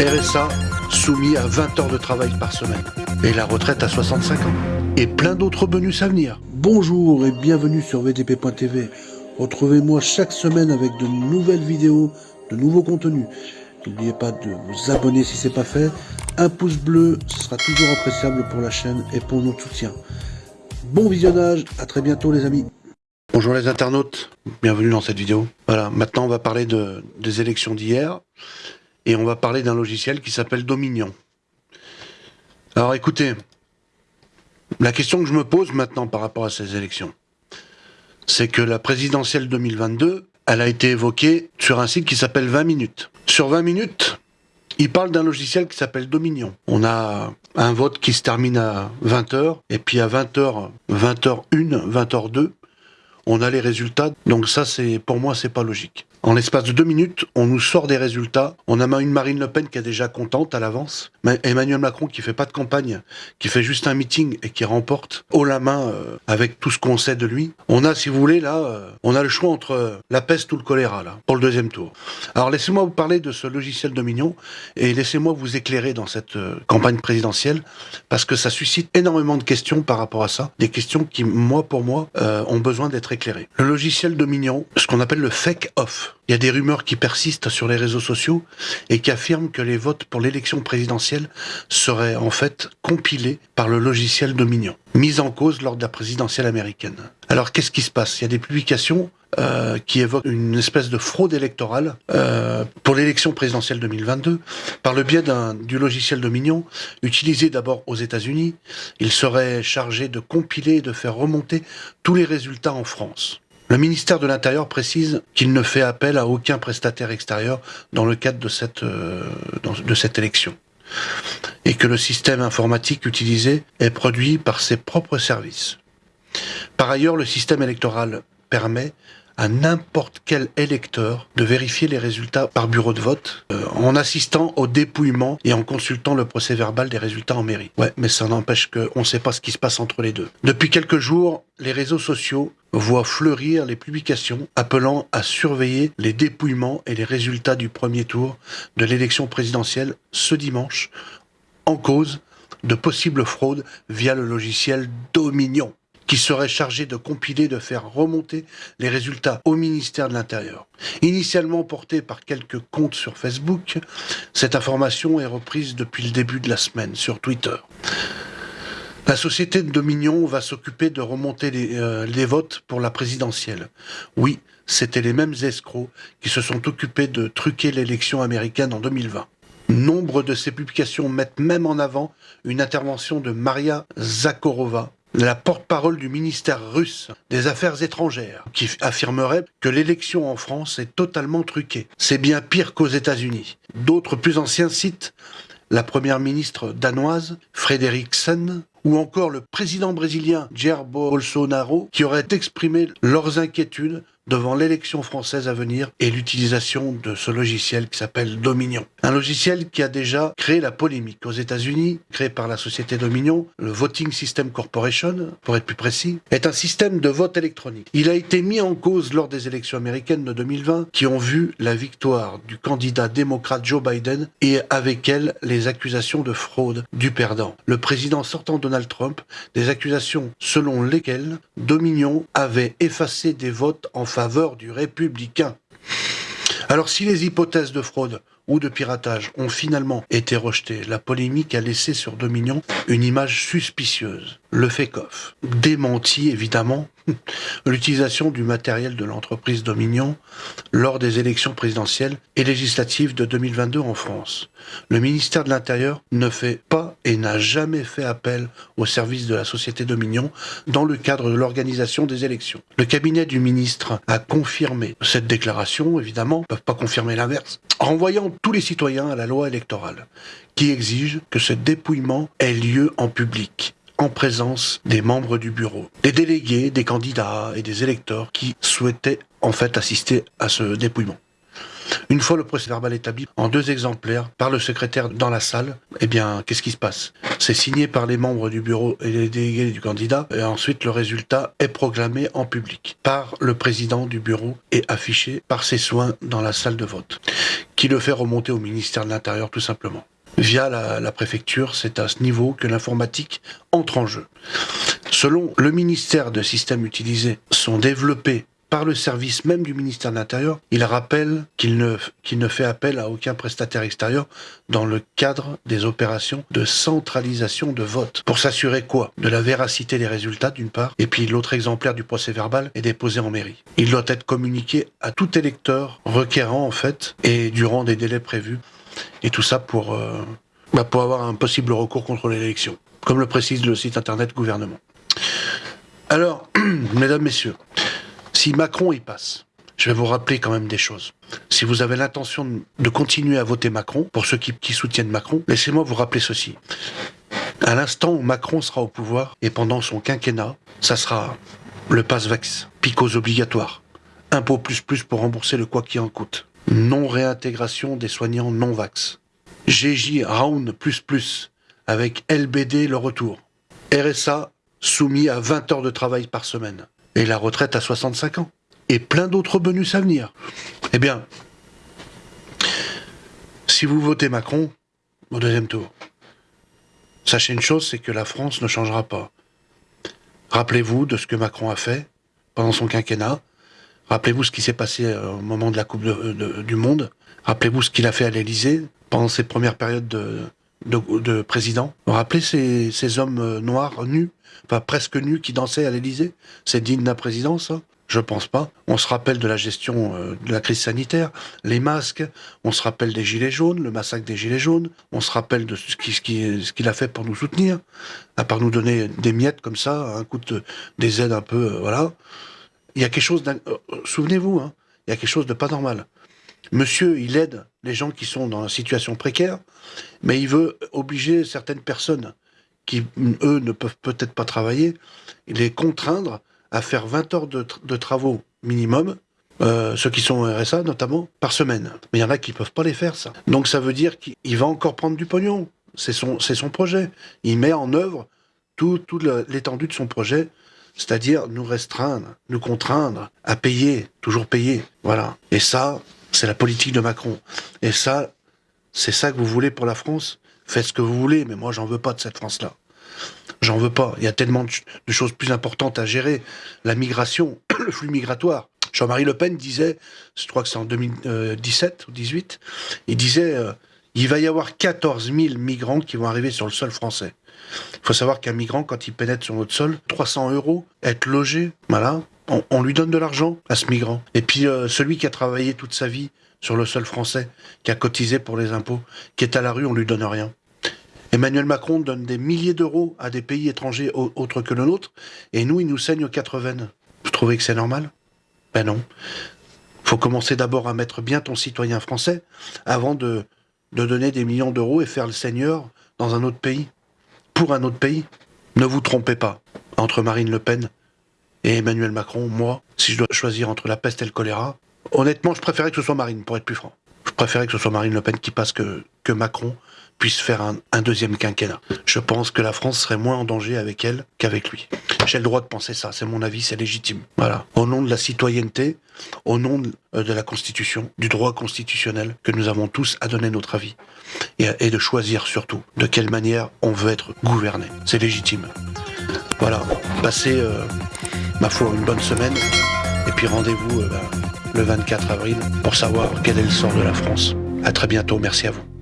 RSA soumis à 20 heures de travail par semaine. Et la retraite à 65 ans. Et plein d'autres bonus à venir. Bonjour et bienvenue sur VTP.tv. Retrouvez-moi chaque semaine avec de nouvelles vidéos, de nouveaux contenus. N'oubliez pas de vous abonner si ce n'est pas fait. Un pouce bleu, ce sera toujours appréciable pour la chaîne et pour notre soutien. Bon visionnage, à très bientôt les amis. Bonjour les internautes, bienvenue dans cette vidéo. Voilà, maintenant on va parler de, des élections d'hier et on va parler d'un logiciel qui s'appelle Dominion. Alors écoutez, la question que je me pose maintenant par rapport à ces élections, c'est que la présidentielle 2022, elle a été évoquée sur un site qui s'appelle 20 minutes. Sur 20 minutes, il parle d'un logiciel qui s'appelle Dominion. On a un vote qui se termine à 20h, et puis à 20h, 20h1, 20h2, on a les résultats. Donc ça, c'est pour moi, c'est pas logique. En l'espace de deux minutes, on nous sort des résultats. On a une Marine Le Pen qui est déjà contente à l'avance. Emmanuel Macron qui fait pas de campagne, qui fait juste un meeting et qui remporte haut la main euh, avec tout ce qu'on sait de lui. On a, si vous voulez, là, euh, on a le choix entre euh, la peste ou le choléra, là, pour le deuxième tour. Alors laissez-moi vous parler de ce logiciel Dominion et laissez-moi vous éclairer dans cette campagne présidentielle parce que ça suscite énormément de questions par rapport à ça. Des questions qui, moi, pour moi, ont besoin d'être éclairées. Le logiciel Dominion, ce qu'on appelle le fake off. Il y a des rumeurs qui persistent sur les réseaux sociaux et qui affirment que les votes pour l'élection présidentielle seraient en fait compilés par le logiciel Dominion, mis en cause lors de la présidentielle américaine. Alors qu'est-ce qui se passe? Il y a des publications euh, qui évoquent une espèce de fraude électorale euh, pour l'élection présidentielle 2022 par le biais du logiciel Dominion, utilisé d'abord aux États-Unis. Il serait chargé de compiler et de faire remonter tous les résultats en France. Le ministère de l'Intérieur précise qu'il ne fait appel à aucun prestataire extérieur dans le cadre de cette, euh, de cette élection et que le système informatique utilisé est produit par ses propres services. Par ailleurs, le système électoral permet à n'importe quel électeur de vérifier les résultats par bureau de vote euh, en assistant au dépouillement et en consultant le procès verbal des résultats en mairie. Ouais, mais ça n'empêche qu'on ne sait pas ce qui se passe entre les deux. Depuis quelques jours, les réseaux sociaux voient fleurir les publications appelant à surveiller les dépouillements et les résultats du premier tour de l'élection présidentielle ce dimanche en cause de possibles fraudes via le logiciel Dominion qui serait chargé de compiler, de faire remonter les résultats au ministère de l'Intérieur. Initialement portée par quelques comptes sur Facebook, cette information est reprise depuis le début de la semaine sur Twitter. La société de Dominion va s'occuper de remonter les, euh, votes pour la présidentielle. Oui, c'était les mêmes escrocs qui se sont occupés de truquer l'élection américaine en 2020. Nombre de ces publications mettent même en avant une intervention de Maria Zakharova, la porte-parole du ministère russe des Affaires étrangères, qui affirmerait que l'élection en France est totalement truquée. C'est bien pire qu'aux États-Unis. D'autres plus anciens citent la première ministre danoise, Frederiksen, ou encore le président brésilien Jair Bolsonaro, qui auraient exprimé leurs inquiétudes devant l'élection française à venir et l'utilisation de ce logiciel qui s'appelle Dominion. Un logiciel qui a déjà créé la polémique aux États-Unis, créé par la société Dominion, le Voting System Corporation, pour être plus précis, est un système de vote électronique. Il a été mis en cause lors des élections américaines de 2020 qui ont vu la victoire du candidat démocrate Joe Biden et avec elle les accusations de fraude du perdant. Le président sortant Donald Trump, des accusations selon lesquelles Dominion avait effacé des votes en faveur faveur du républicain. Alors si les hypothèses de fraude ou de piratage ont finalement été rejetées, la polémique a laissé sur Dominion une image suspicieuse. Le fake-off. Démenti évidemment l'utilisation du matériel de l'entreprise Dominion lors des élections présidentielles et législatives de 2022 en France. Le ministère de l'Intérieur ne fait pas et n'a jamais fait appel au service de la société Dominion dans le cadre de l'organisation des élections. Le cabinet du ministre a confirmé cette déclaration, évidemment, ne peuvent pas confirmer l'inverse, en tous les citoyens à la loi électorale, qui exige que ce dépouillement ait lieu en public en présence des membres du bureau, des délégués, des candidats et des électeurs qui souhaitaient en fait assister à ce dépouillement. Une fois le procès verbal établi en deux exemplaires par le secrétaire dans la salle, eh bien, qu'est-ce qui se passe? C'est signé par les membres du bureau et les délégués du candidat, et ensuite le résultat est proclamé en public par le président du bureau et affiché par ses soins dans la salle de vote, qui le fait remonter au ministère de l'Intérieur tout simplement. Via la, préfecture, c'est à ce niveau que l'informatique entre en jeu. Selon le ministère de systèmes utilisés sont développés par le service même du ministère de l'Intérieur, il rappelle qu'il ne, fait appel à aucun prestataire extérieur dans le cadre des opérations de centralisation de vote. Pour s'assurer quoi? De la véracité des résultats d'une part, et puis l'autre exemplaire du procès verbal est déposé en mairie. Il doit être communiqué à tout électeur requérant en fait, et durant des délais prévus, et tout ça pour, euh, bah pour avoir un possible recours contre l'élection, comme le précise le site internet gouvernement. Alors, mesdames, messieurs, si Macron y passe, je vais vous rappeler quand même des choses. Si vous avez l'intention de continuer à voter Macron, pour ceux qui, soutiennent Macron, laissez-moi vous rappeler ceci. À l'instant où Macron sera au pouvoir, et pendant son quinquennat, ça sera le passe-vax, picos obligatoire, impôt plus plus pour rembourser le quoi qui en coûte, non-réintégration des soignants non-vax, GJ Round plus plus, avec LBD le retour, RSA soumis à 20 heures de travail par semaine, et la retraite à 65 ans, et plein d'autres bonus à venir. Eh bien, si vous votez Macron au deuxième tour, sachez une chose, c'est que la France ne changera pas. Rappelez-vous de ce que Macron a fait pendant son quinquennat. Rappelez-vous ce qui s'est passé euh, au moment de la Coupe du Monde. Rappelez-vous ce qu'il a fait à l'Élysée pendant ses premières périodes de, de, président. Vous vous rappelez ces, ces hommes euh, noirs nus enfin presque nus qui dansaient à l'Élysée? C'est digne d'un président, ça? Je pense pas. On se rappelle de la gestion euh, de la crise sanitaire, les masques, on se rappelle des gilets jaunes, le massacre des gilets jaunes, on se rappelle de ce qu'il ce qu'il a fait pour nous soutenir, à part nous donner des miettes comme ça, un coup de, des aides un peu, euh, voilà. Il y a quelque chose, euh, souvenez-vous, hein, il y a quelque chose de pas normal. Monsieur, il aide les gens qui sont dans une situation précaire, mais il veut obliger certaines personnes qui, eux, ne peuvent peut-être pas travailler, les contraindre à faire 20 heures de, travaux minimum, euh, ceux qui sont au RSA notamment, par semaine. Mais il y en a qui ne peuvent pas les faire, ça. Donc ça veut dire qu'il va encore prendre du pognon. C'est son, son projet. Il met en œuvre toute tout l'étendue de son projet, c'est-à-dire nous restreindre, nous contraindre à payer, toujours payer. Voilà. Et ça, c'est la politique de Macron. Et ça, c'est ça que vous voulez pour la France? Faites ce que vous voulez, mais moi, j'en veux pas de cette France-là. J'en veux pas. Il y a tellement de, choses plus importantes à gérer. La migration, le flux migratoire. Jean-Marie Le Pen disait, je crois que c'est en 2017 ou 2018, il disait euh, il va y avoir 14 000 migrants qui vont arriver sur le sol français. Il faut savoir qu'un migrant, quand il pénètre sur notre sol, 300 euros, être logé, voilà, on, lui donne de l'argent à ce migrant. Et puis euh, celui qui a travaillé toute sa vie sur le sol français, qui a cotisé pour les impôts, qui est à la rue, on lui donne rien. Emmanuel Macron donne des milliers d'euros à des pays étrangers autres que le nôtre, et nous, il nous saigne aux quatre veines. Vous trouvez que c'est normal? Ben non. faut commencer d'abord à mettre bien ton citoyen français avant de, de donner des millions d'euros et faire le seigneur dans un autre pays. Pour un autre pays. Ne vous trompez pas. Entre Marine Le Pen et Emmanuel Macron, moi, si je dois choisir entre la peste et le choléra, honnêtement, je préférais que ce soit Marine, pour être plus franc. Je préférais que ce soit Marine Le Pen qui passe que, que Macron, puisse faire un, deuxième quinquennat. Je pense que la France serait moins en danger avec elle qu'avec lui. J'ai le droit de penser ça, c'est mon avis, c'est légitime. Voilà. Au nom de la citoyenneté, au nom de, euh, la Constitution, du droit constitutionnel, que nous avons tous à donner notre avis. Et, de choisir surtout de quelle manière on veut être gouverné. C'est légitime. Voilà. Passez, euh, ma foi, une bonne semaine. Et puis rendez-vous euh, le 24 avril pour savoir quel est le sort de la France. À très bientôt, merci à vous.